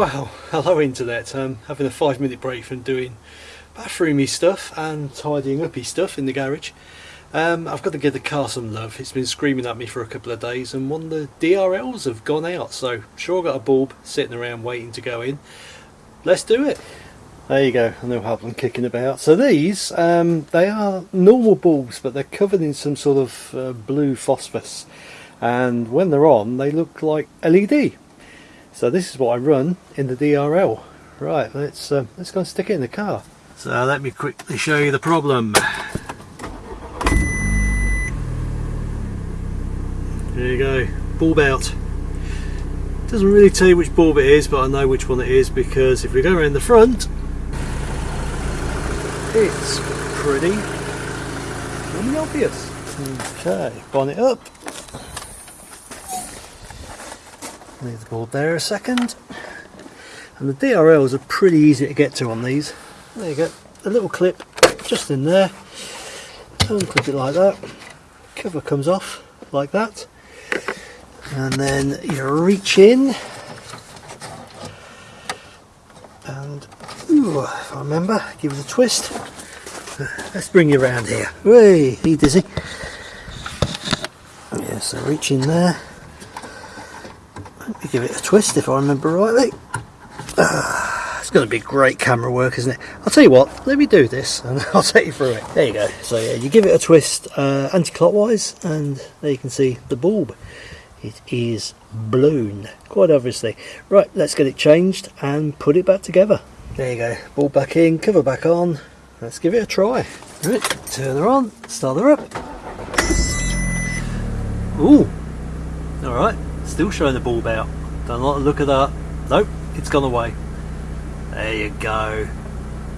Well, hello internet. Um, having a five minute break from doing bathroomy stuff and tidying uppy stuff in the garage. Um, I've got to give the car some love. It's been screaming at me for a couple of days and one of the DRLs have gone out. So sure got a bulb sitting around waiting to go in. Let's do it. There you go, have them kicking about. So these, um, they are normal bulbs but they're covered in some sort of uh, blue phosphorus and when they're on they look like LED. So this is what I run in the DRL. Right, let's uh, let's go and stick it in the car. So let me quickly show you the problem. There you go, bulb out. Doesn't really tell you which bulb it is, but I know which one it is because if we go around the front, it's pretty, pretty obvious. Okay, bonnet up. Leave the board there a second. And the DRLs are pretty easy to get to on these. There you go, a little clip just in there. Unclip it like that. Cover comes off like that. And then you reach in and ooh, if I remember, give it a twist. Let's bring you around here. Hey, you dizzy? Yeah, so reach in there give it a twist if I remember rightly. Uh, it's going to be great camera work, isn't it? I'll tell you what, let me do this and I'll take you through it. There you go. So yeah, you give it a twist uh, anti-clockwise and there you can see the bulb. It is blown, quite obviously. Right, let's get it changed and put it back together. There you go, bulb back in, cover back on. Let's give it a try. Right, turn her on, start her up. Ooh, alright, still showing the bulb out. Don't like the look of that. Nope, it's gone away. There you go.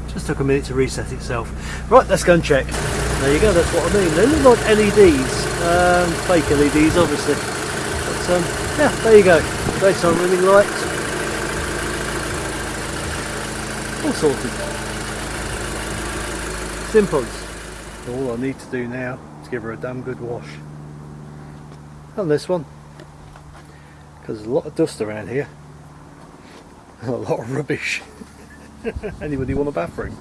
Just took a minute to reset itself. Right, let's go and check. There you go, that's what I mean. They look like LEDs, um, fake LEDs obviously. But um, yeah, there you go. Daytime running lights. All sorted. Simple. All I need to do now is give her a damn good wash. And this one because there's a lot of dust around here. And a lot of rubbish. Anybody want a bathroom